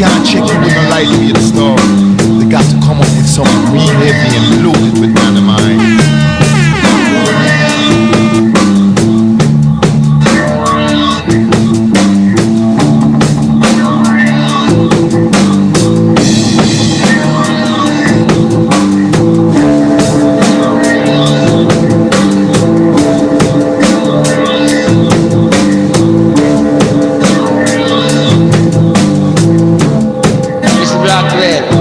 them can't check you with no lightweight stuff. They got to come up with something real heavy and loaded with dynamite. Mr. Blackwell,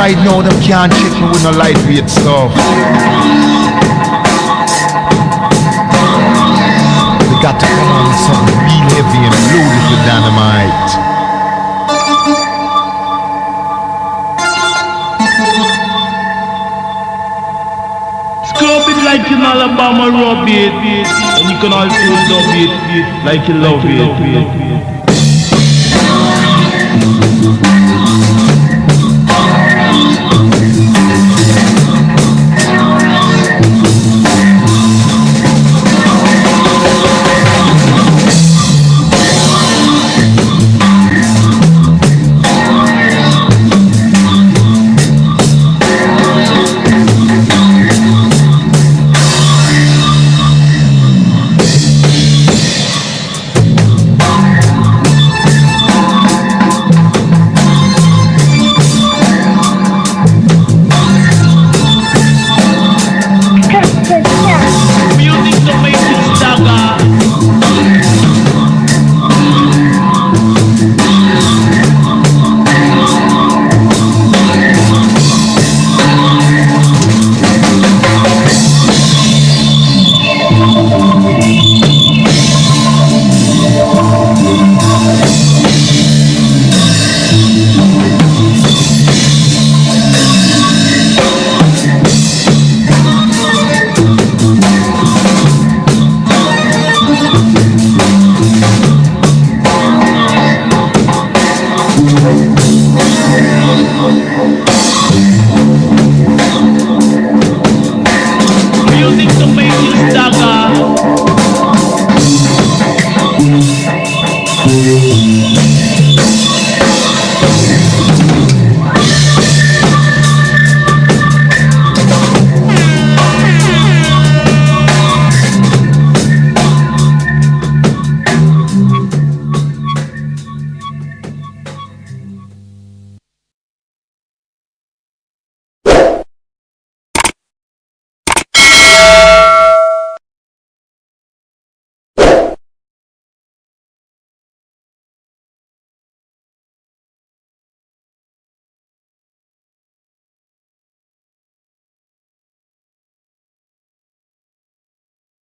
Right now, them can't check me with no lightweight stuff. They got to come on with something real heavy and loaded with dynamite. Scrub it like in Alabama rub it. And you can also dub it like you love it. Music